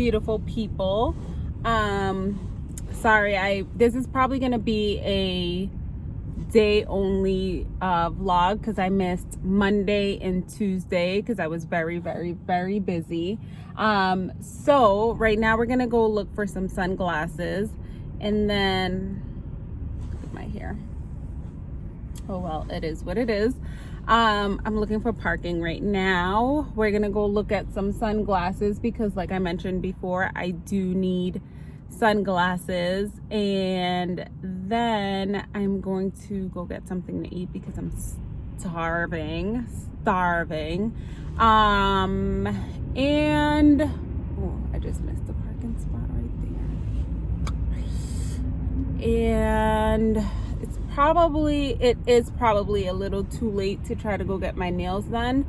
beautiful people. Um sorry i this is probably gonna be a day only uh vlog because i missed monday and tuesday because i was very very very busy. Um so right now we're gonna go look for some sunglasses and then my hair. Oh well it is what it is um i'm looking for parking right now. We're gonna go look at some sunglasses because like i mentioned before i do need sunglasses. And then i'm going to go get something to eat because i'm starving starving. Um and oh i just missed the parking spot right there. And probably it is probably a little too late to try to go get my nails done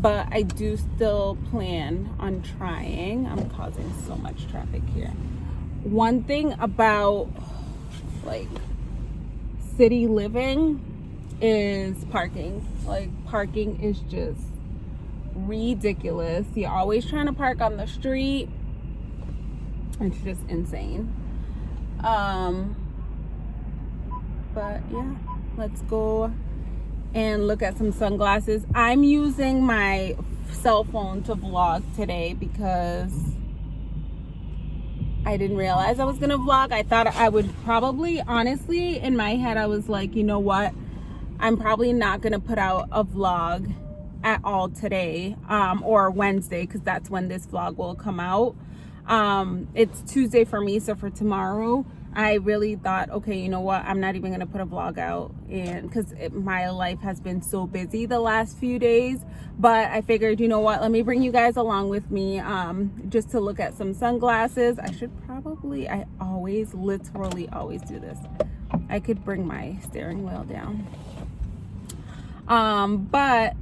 but i do still plan on trying. I'm causing so much traffic here. One thing about like city living is parking. Like parking is just ridiculous. You're always trying to park on the street. It's just insane. Um but yeah let's go and look at some sunglasses i'm using my cell phone to vlog today because I didn't realize I was gonna vlog. I thought I would probably, honestly, in my head, I was like, you know what? I'm probably not gonna put out a vlog at all today um, or Wednesday because that's when this vlog will come out. Um, it's Tuesday for me, so for tomorrow, I really thought, okay, you know what? I'm not even going to put a vlog out and because my life has been so busy the last few days. But I figured, you know what? Let me bring you guys along with me um, just to look at some sunglasses. I should probably, I always, literally always do this. I could bring my steering wheel down. Um, but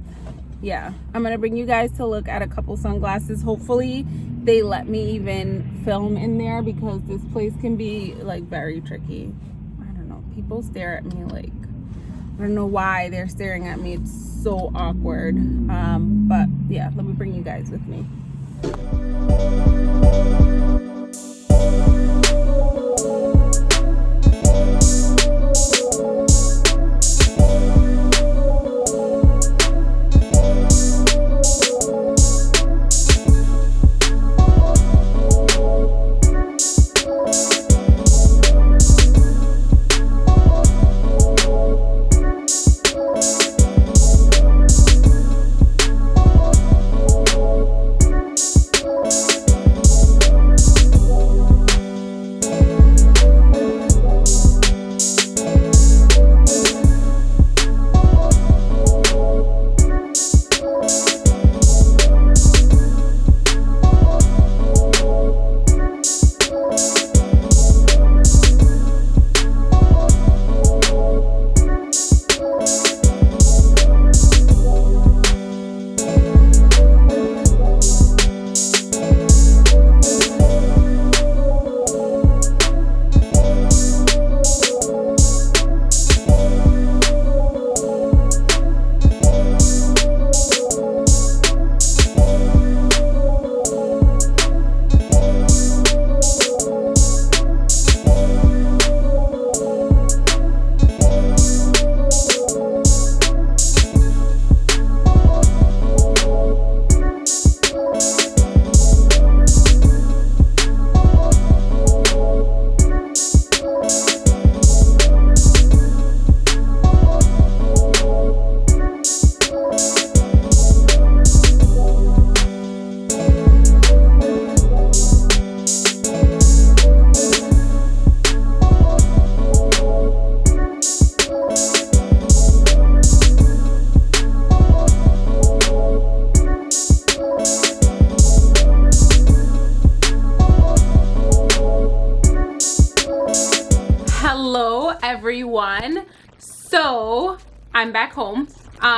yeah, I'm to bring you guys to look at a couple sunglasses. Hopefully they let me even film in there because this place can be like very tricky. I don't know. People stare at me like i don't know why they're staring at me. It's so awkward. Um but yeah let me bring you guys with me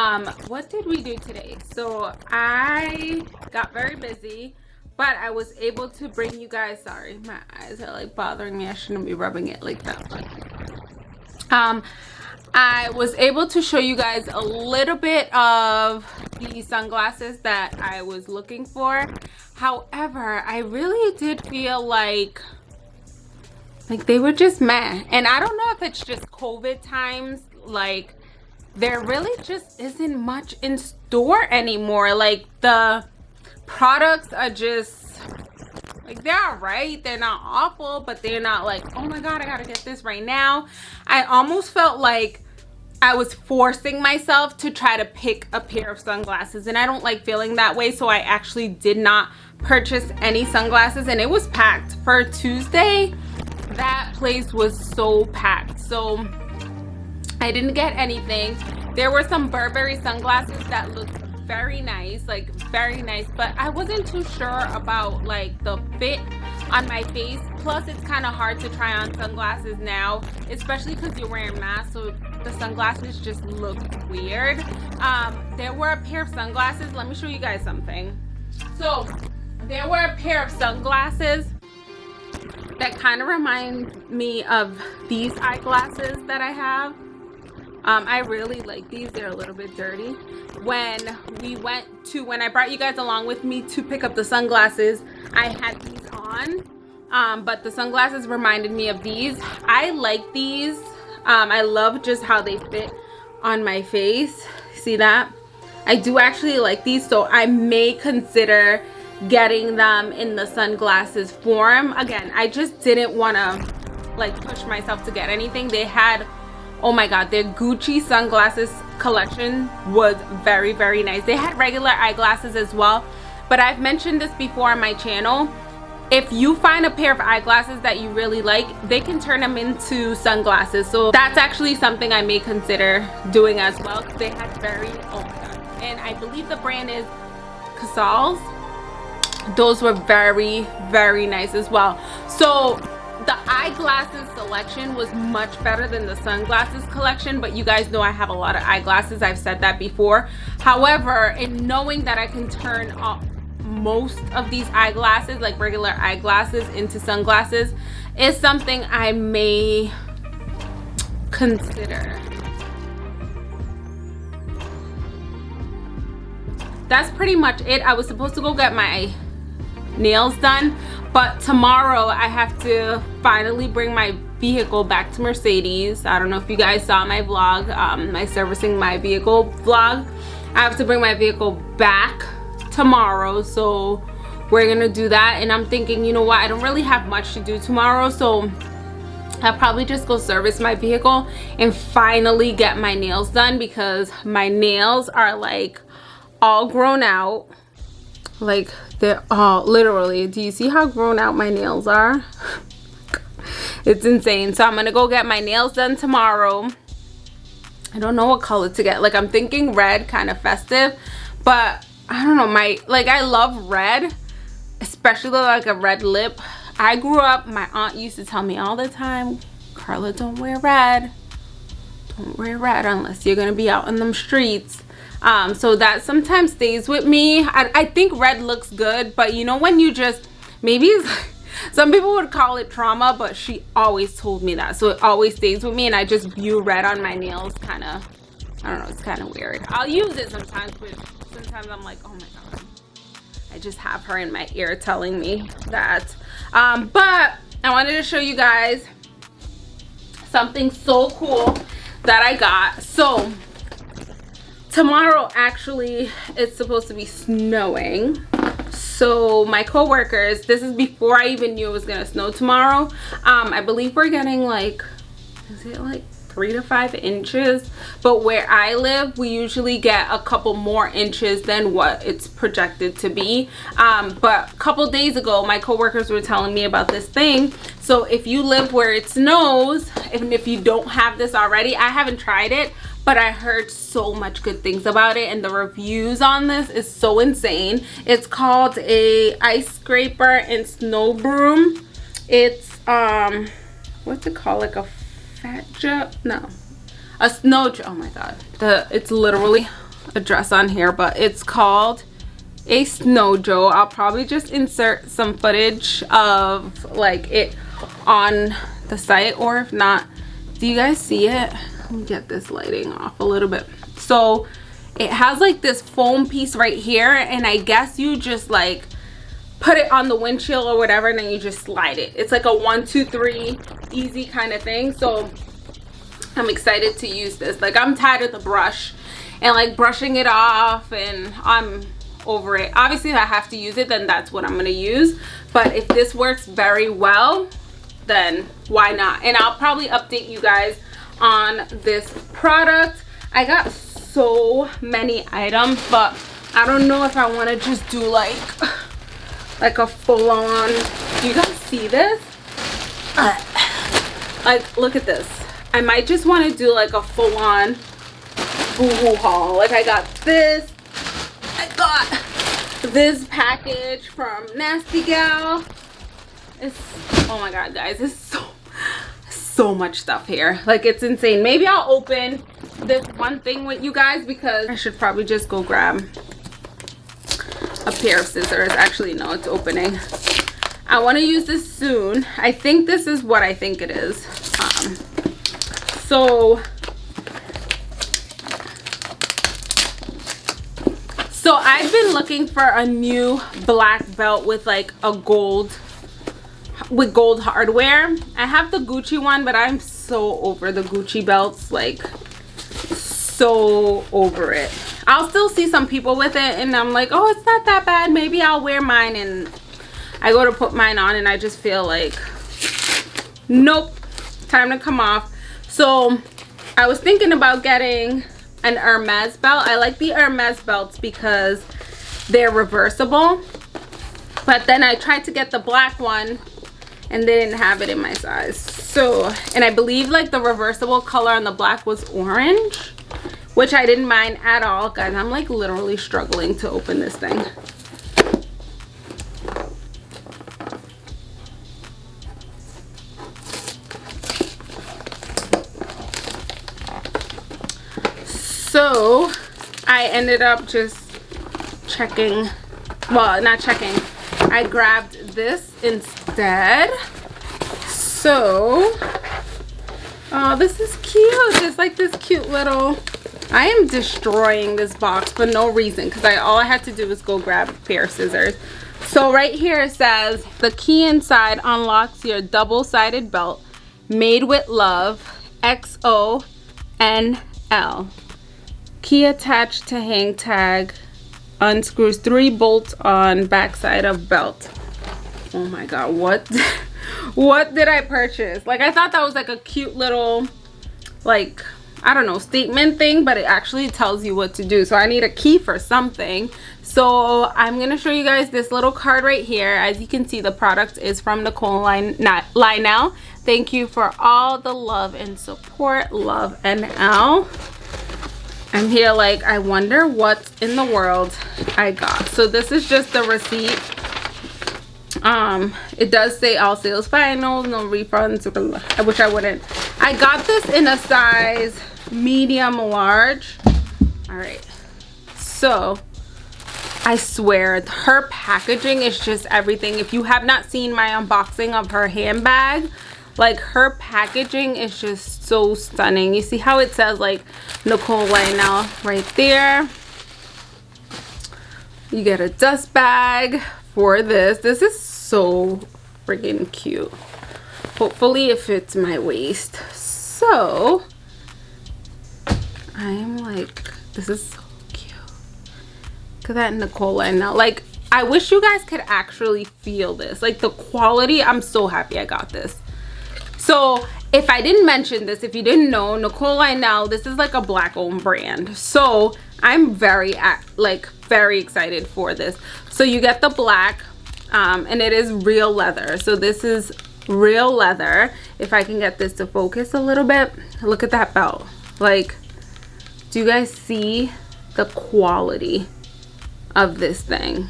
um what did we do today so i got very busy but i was able to bring you guys sorry my eyes are like bothering me i shouldn't be rubbing it like that but um i was able to show you guys a little bit of the sunglasses that I was looking for. However, I really did feel like like they were just meh. And I don't know if it's just COVID times, like there really just isn't much in store anymore. Like the products are just like they're all right. They're not awful but they're not like oh my god i gotta get this right now. I almost felt like I was forcing myself to try to pick a pair of sunglasses and I don't like feeling that way so I actually did not purchase any sunglasses and it was packed. For Tuesday that place was so packed. So I didn't get anything. There were some Burberry sunglasses that looked very nice like very nice but I wasn't too sure about like the fit on my face. Plus it's kind of hard to try on sunglasses now especially because you're wearing masks so the sunglasses just look weird. Um there were a pair of sunglasses. Let me show you guys something. So there were a pair of sunglasses that kind of remind me of these eyeglasses that I have um, I really like these. They're a little bit dirty. When we went to when I brought you guys along with me to pick up the sunglasses I had these on. Um, but the sunglasses reminded me of these. I like these. Um, I love just how they fit on my face. See that? I do actually like these so I may consider getting them in the sunglasses form. Again I just didn't want to like push myself to get anything. They had oh my god their Gucci sunglasses collection was very very nice. They had regular eyeglasses as well but I've mentioned this before on my channel. If you find a pair of eyeglasses that you really like they can turn them into sunglasses. So that's actually something i may consider doing as well. They had very oh my god. And i believe the brand is Cazals. Those were very very nice as well. So the eyeglasses selection was much better than the sunglasses collection but you guys know i have a lot of eyeglasses. I've said that before. However in knowing that i can turn off most of these eyeglasses like regular eyeglasses into sunglasses is something I may consider. That's pretty much it. I was supposed to go get my nails done but tomorrow I have to finally bring my vehicle back to Mercedes. I don't know if you guys saw my vlog um, my servicing my vehicle vlog. I have to bring my vehicle back tomorrow so we're gonna do that. And i'm thinking you know what? I don't really have much to do tomorrow so I'll probably just go service my vehicle and finally get my nails done because my nails are like all grown out. Like they're all oh, literally do you see how grown out my nails are it's insane so i'm gonna go get my nails done tomorrow i don't know what color to get like i'm thinking red kind of festive but I don't know, my, like I love red, especially like a red lip. I grew up, my aunt used to tell me all the time, Carla, don't wear red. Don't wear red unless you're gonna be out in them streets. Um, so that sometimes stays with me. I, I think red looks good, but you know when you just, maybe some people would call it trauma, but she always told me that. So it always stays with me and I just view red on my nails kind of, I don't know, it's kind of weird. I'll use it sometimes, but sometimes I'm like, oh my God. I just have her in my ear telling me that. Um, but I wanted to show you guys something so cool that I got. So tomorrow actually it's supposed to be snowing. So my co-workers this is before i even knew it was gonna snow tomorrow. Um i believe we're getting like is it like three to five inches? But where i live we usually get a couple more inches than what it's projected to be. Um, but a couple days ago my coworkers were telling me about this thing. So if you live where it snows even if you don't have this already i haven't tried it but I heard so much good things about it and the reviews on this is so insane. It's called a ice scraper and snow broom. It's um what's it called? Like a fat joe no. A snow oh my god. The it's literally a dress on here but it's called a snow joe i'll probably just insert some footage of like it on the site or if not do you guys see it let me get this lighting off a little bit? So it has like this foam piece right here and I guess you just like put it on the windshield or whatever and then you just slide it. It's like a one two three easy kind of thing so I'm excited to use this. Like I'm tired of the brush and like brushing it off and I'm over it. Obviously if I have to use it then that's what I'm gonna use but if this works very well then why not? And I'll probably update you guys on this product. I got so many items but I don't know if I want to just do like like a full-on do you guys see this? Uh, like look at this. I might just want to do like a full-on boohoo haul like I got this. I got this package from Nasty Gal. It's oh my god guys it's so so much stuff here like it's insane maybe I'll open this one thing with you guys because I should probably just go grab a pair of scissors. Actually, no, it's opening. I want to use this soon. I think this is what I think it is. Um, so, so I've been looking for a new black belt with like a gold with gold hardware. I have the Gucci one, but I'm so over the Gucci belts. Like, so over it i'll still see some people with it and i'm like oh it's not that bad maybe i'll wear mine and i go to put mine on and i just feel like nope time to come off so i was thinking about getting an hermes belt i like the hermes belts because they're reversible but then i tried to get the black one and they didn't have it in my size so and i believe like the reversible color on the black was orange which I didn't mind at all. Guys, I'm like literally struggling to open this thing. So I ended up just checking, well, not checking. I grabbed this instead. So, oh, this is cute. It's like this cute little I am destroying this box for no reason because I all I had to do was go grab a pair of scissors. So right here it says the key inside unlocks your double-sided belt made with love XONL. Key attached to hang tag unscrews three bolts on backside of belt. Oh my god, what what did I purchase? Like I thought that was like a cute little like I don't know, statement thing, but it actually tells you what to do. So I need a key for something. So I'm to show you guys this little card right here. As you can see, the product is from Nicole Lionel. Thank you for all the love and support. Love NL. I'm here like, I wonder what in the world I got. So this is just the receipt um it does say all sales final no refunds i wish i wouldn't. I got this in a size medium large. All right. So i swear her packaging is just everything. If you have not seen my unboxing of her handbag like her packaging is just so stunning. You see how it says like nicole right now right there? You get a dust bag for this. This is so freaking cute. Hopefully it fits my waist. So, I'm like, this is so cute. Look at that Nicola now. Like, I wish you guys could actually feel this. Like the quality, I'm so happy I got this. So if I didn't mention this, if you didn't know, Nicole Lionel, this is like a black owned brand. So I'm very, like, very excited for this. So you get the black um, and it is real leather. So this is real leather. If I can get this to focus a little bit, look at that belt. Like, do you guys see the quality of this thing?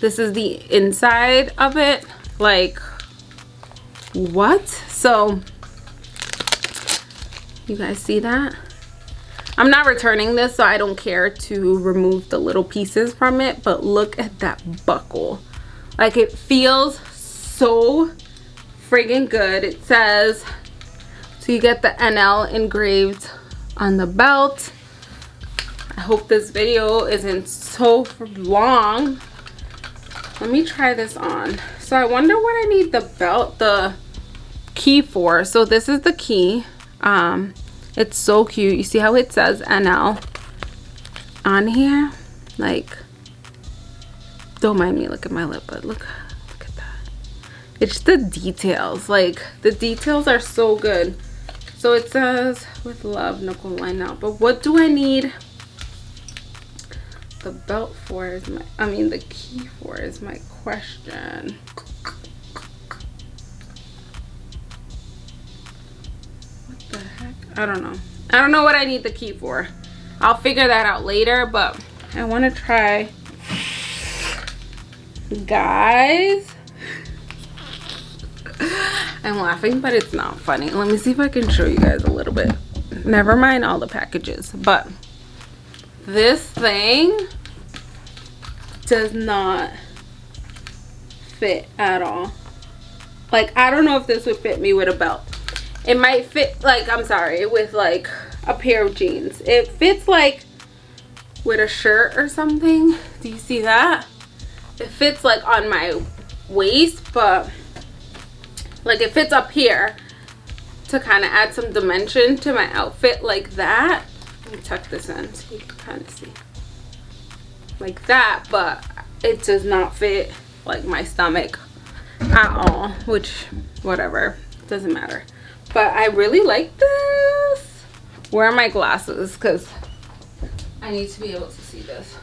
This is the inside of it. Like, what? So, you guys see that? I'm not returning this, so I don't care to remove the little pieces from it. But look at that buckle. Like it feels so friggin' good. It says, so you get the NL engraved on the belt. I hope this video isn't so long. Let me try this on. So I wonder what I need the belt, the key for. So this is the key. Um, it's so cute. You see how it says NL on here? Like, don't mind me, look at my lip, but look, look at that. It's the details. Like, the details are so good. So it says, with love, Nicole line out. But what do I need the belt for is my, I mean the key for is my question. I don't know. I don't know what I need the key for. I'll figure that out later, but I want to try. Guys. I'm laughing, but it's not funny. Let me see if I can show you guys a little bit. Never mind all the packages, but this thing does not fit at all. Like, I don't know if this would fit me with a belt it might fit like i'm sorry with like a pair of jeans. It fits like with a shirt or something. Do you see that? It fits like on my waist but like it fits up here to kind of add some dimension to my outfit like that. Let me tuck this in so you can kind of see. Like that but it does not fit like my stomach at all which whatever doesn't matter but I really like this. Where are my glasses? Because I need to be able to see this.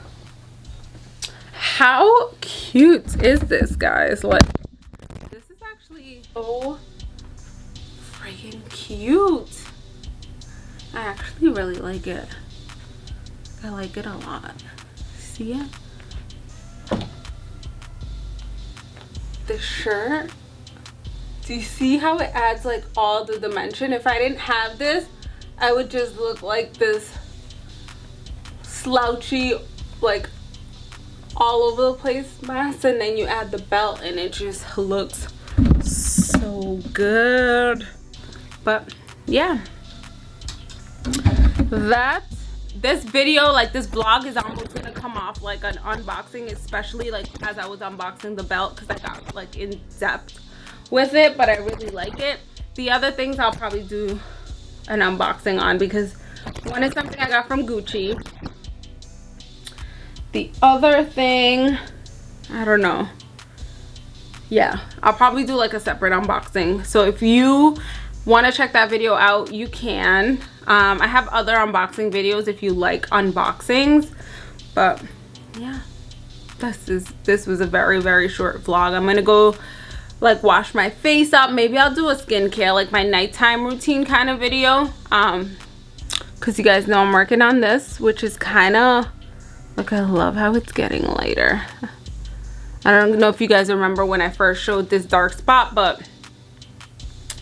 How cute is this, guys? Like, this is actually so freaking cute. I actually really like it. I like it a lot. See it? The shirt do you see how it adds like all the dimension? If i didn't have this i would just look like this slouchy like all over the place mask and then you add the belt and it just looks so good. But yeah. That this video like this vlog is almost gonna come off like an unboxing especially like as i was unboxing the belt because i got like in depth with it but i really like it. The other things i'll probably do an unboxing on because one is something i got from gucci. The other thing i don't know. Yeah i'll probably do like a separate unboxing. So if you want to check that video out you can. Um, i have other unboxing videos if you like unboxings but yeah. This is this was a very very short vlog. I'm gonna go like wash my face up. Maybe i'll do a skincare like my nighttime routine kind of video. Um because you guys know i'm working on this which is kind of look i love how it's getting lighter. I don't know if you guys remember when i first showed this dark spot but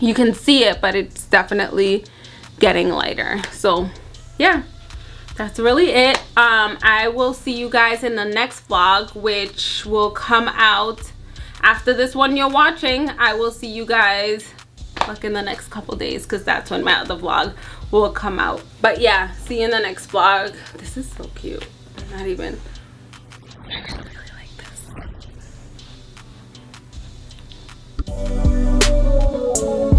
you can see it but it's definitely getting lighter. So yeah that's really it. Um i will see you guys in the next vlog which will come out after this one you're watching i will see you guys like in the next couple days because that's when my other vlog will come out. But yeah see you in the next vlog. This is so cute. I'm not even i really like this